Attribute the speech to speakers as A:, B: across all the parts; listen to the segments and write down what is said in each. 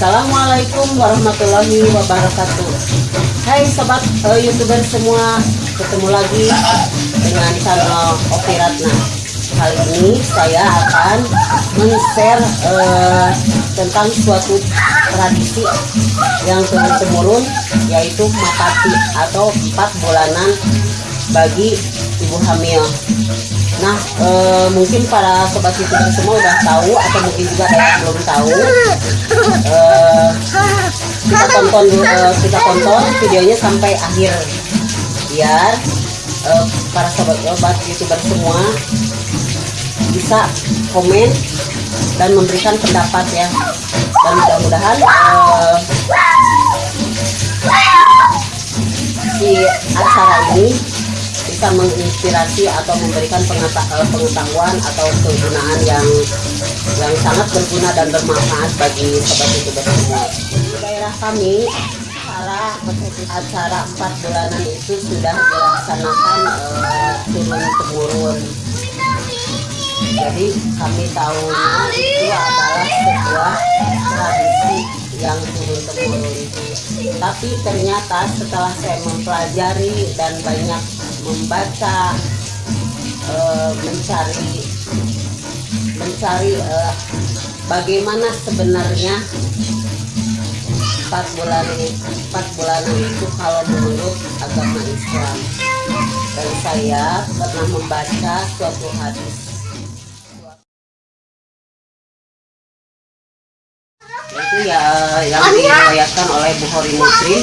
A: Assalamualaikum warahmatullahi wabarakatuh. Hai sobat uh, youtuber semua Ketemu lagi dengan channel Oki Ratna. Kali ini saya akan men-share uh, tentang suatu tradisi yang turun-temurun yaitu mapati atau empat bulanan bagi ibu hamil Nah, e, mungkin para sobat youtuber semua udah tahu atau mungkin juga ada yang belum tahu. E, kita tonton e, kita tonton videonya sampai akhir biar e, para sobat sobat youtuber semua bisa komen dan memberikan pendapat ya. Dan mudah-mudahan e, si acara ini bisa menginspirasi atau memberikan eh, pengetahuan atau kegunaan yang yang sangat berguna dan bermanfaat bagi sobat youtuber semua. Di daerah kami acara acara empat bulanan itu sudah dilaksanakan uh, turun temurun. Jadi kami tahunya itu adalah sebuah tradisi yang turun temurun. Tapi ternyata setelah saya mempelajari dan banyak membaca uh, mencari mencari uh, bagaimana sebenarnya empat bulan empat bulan itu kalau menurut agama Islam. Dan saya pernah membaca suatu hadis. Itu ya yang diriwayatkan oleh Bukhari Muslim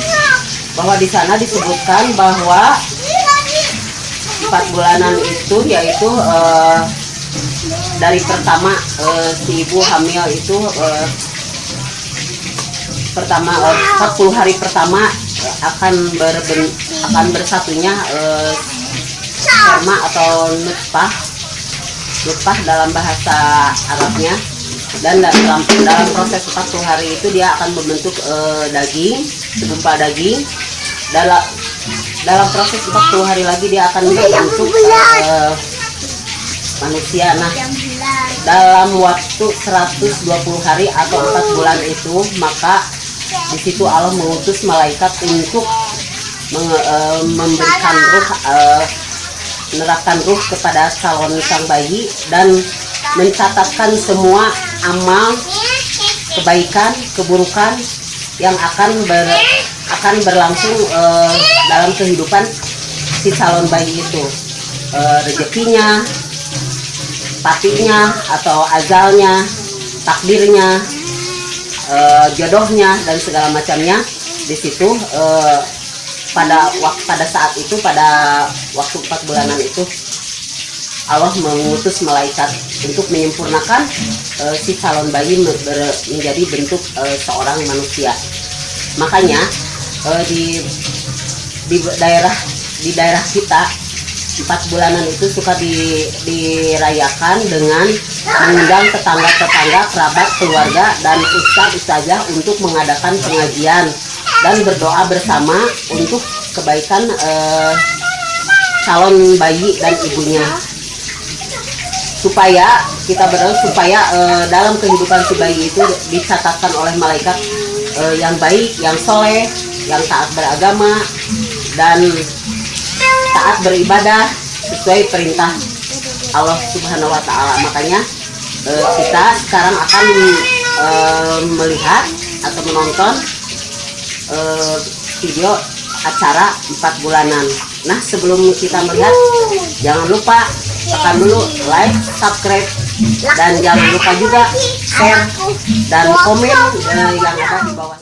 A: bahwa di sana disebutkan bahwa empat bulanan itu yaitu uh, dari pertama uh, si ibu hamil itu uh, pertama uh, 40 hari pertama akan berben, akan bersatunya uh, sperma atau nutfah nutfah dalam bahasa Arabnya. Dan dalam dalam proses 40 hari itu dia akan membentuk uh, daging segumpal daging. Dalam dalam proses 40 hari lagi dia akan membentuk uh, manusia. Nah dalam waktu 120 hari atau 4 bulan itu maka di situ Allah mengutus malaikat untuk meng, uh, memberikan ruh uh, menerapkan ruh kepada calon sang bayi dan mencatatkan semua amal kebaikan keburukan yang akan ber akan berlangsung uh, dalam kehidupan si calon bayi itu. Uh, rezekinya patinya atau azalnya takdirnya uh, jodohnya dan segala macamnya. Di situ uh, pada pada saat itu pada waktu empat bulanan itu Allah mengutus malaikat untuk menyempurnakan uh, si calon bayi menjadi bentuk uh, seorang manusia. Makanya uh, di di daerah di daerah kita empat bulanan itu suka di, dirayakan dengan mengundang tetangga-tetangga, kerabat, keluarga, dan ustaz ustazah untuk mengadakan pengajian dan berdoa bersama untuk kebaikan eh, calon bayi dan ibunya. Supaya kita berdoa supaya eh, dalam kehidupan si bayi itu dicatatkan oleh malaikat uh, yang baik, yang soleh, yang taat beragama dan taat beribadah sesuai perintah Allah Subhanahu Wa Taala. Makanya uh, kita sekarang akan uh, melihat atau menonton uh, video acara empat bulanan. Nah sebelum kita melihat jangan lupa tekan dulu like, subscribe dan jangan lupa juga share dan komen yang ada di bawah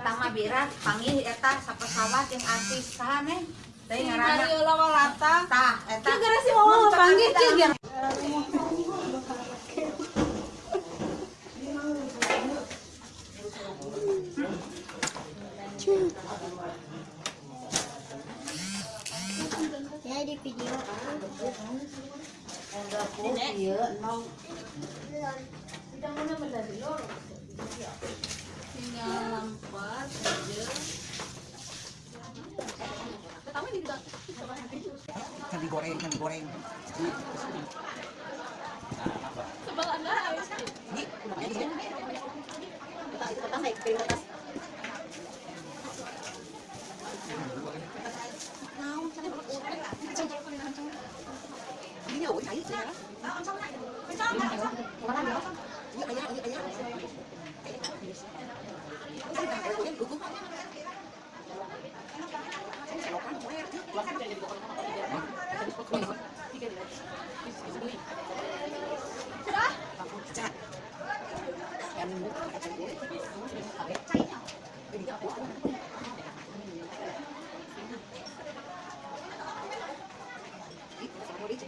B: Eta birat panggil eta sapesawat yang artis saha neng? Teh
C: ngaranna Mariola Walata.
B: Tah, eta.
C: Gara si mama panggil jeung
D: Ya di video.
A: Iya,
C: tinggal Can we
D: goreng? Can we goreng?
C: Sebelah Anda
D: Ini, ini.
E: Kertas, naik kertas. Nào, cho nên trong trong con ăn trong. Đi nhậu cháy chị nhá. Ăn trong này. Ăn trong, ăn trong. Có ăn nữa không? Nhậu ấy nhá, nhậu ấy nhá.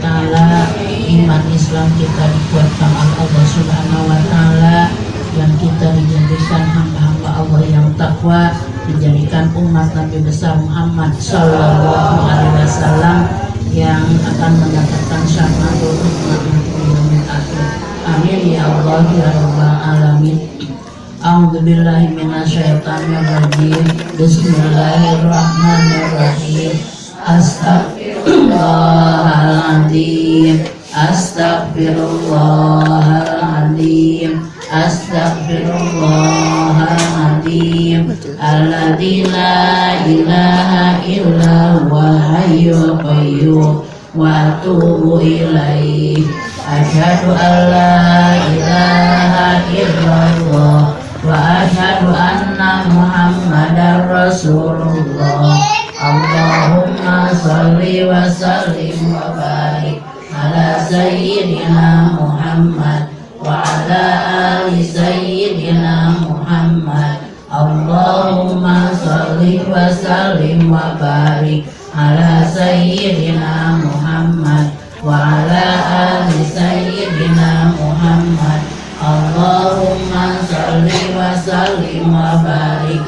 E: taala iman Islam kita dikuatkan oleh Allah Subhanahu wa taala dan kita dijadikan hamba-hamba Allah yang takwa dijadikan umat Nabi besar Muhammad Sallallahu Alaihi Wasallam yang akan mendapatkan syarmatul umat. Amin ya Allah ya Rabbal Alamin. A'udzu billahi Astaghfirullahaladzim. Astaghfirullahaladzim. Qayyum wa ilaha illallah wa asyhadu anna Muhammadar Rasulullah. Sayyidina Muhammad wa ala ali sayyidina Muhammad. Allahumma salli wa sallim wa barik ala sayyidina Muhammad wa ala ali sayyidina Muhammad. Allahumma salli wa sallim wa barik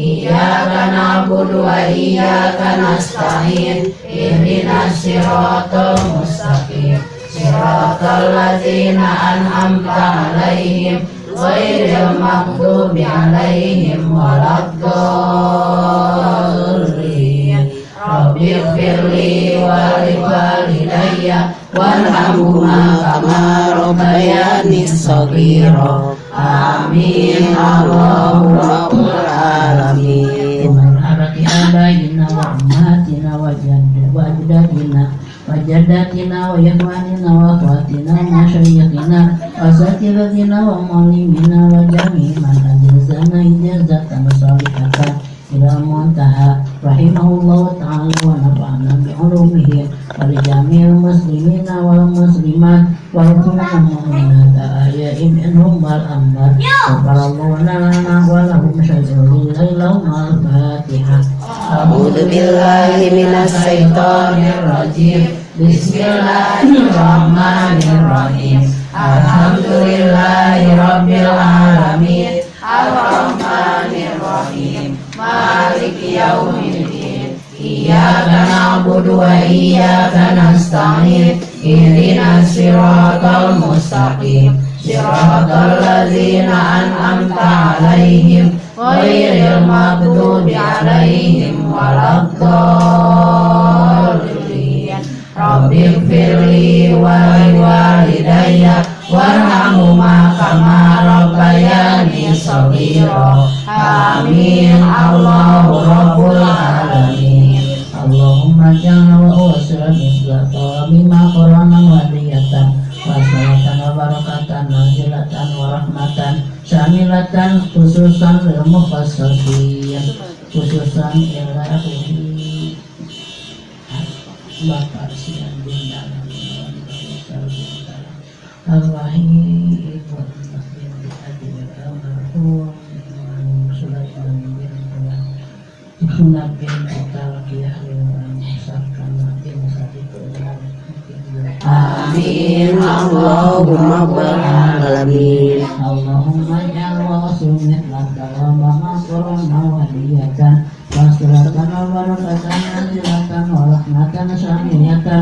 E: إياك نعبد وإياك نستعين اهدنا الصراط المستقيم صراط الذين أنعمت عليهم غير المغضوب عليهم ولا الضالين رب اغفر لي ولوالدي وارحمهما كما ربياني صغيرا آمين الله رب وجداتنا وإخواننا وأخواتنا ومشايخنا وأساتذتنا ومعلمينا وجميع من أجلسنا إجازة صالحة إلى المنتهى رحمه الله تعالى ونفعنا بعلومه ولجميع المسلمين والمسلمات والمؤمنين المؤمنات الأحياء منهم والأموات غفر الله لنا ولهم شجر الليل الفاتحة
A: أعوذ بالله من الشيطان
E: الرجيم Bismillahirrahmanirrahim. Alhamdulillahirrabbilalamin. Alhamdulillahirrahmanirrahim Maliki yaumiddin. Iyaka na'budu wa iyaka nasta'in. Ihdina siratal mustaqim. Siratal lazina an'amta alaihim. Ghairil maktubi alaihim waladhdallin Rabbi firli wa walidayya warhamhuma kama rabbayani shaghira amin. Allahu rabbul alamin. Allahumma ja'al wa usra mislata bima qarana wa diyatan wa salatan wa barakatan wa rahmatan syamilatan khususan lil mufassirin khususan ila Bapak Ibu bin Adil Al-Marhum Sadiq Amin Allahumma ja'al sunnah laka wa ma'asrana wa liyatan Wasilatan wa barakatan Nazilatan wa rahmatan Samiyatan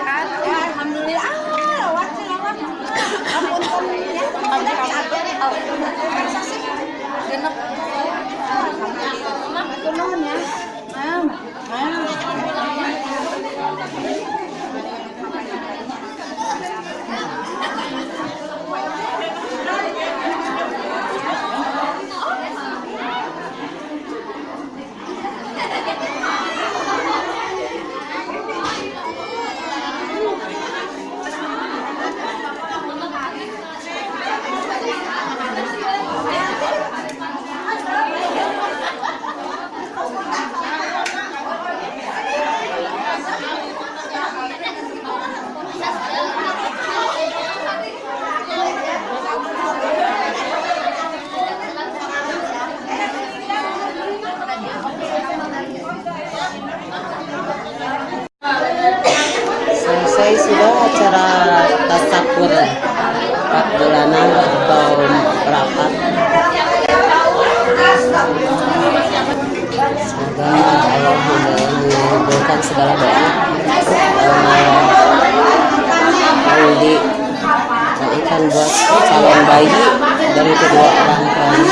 A: buat calon bayi dari kedua orang tuanya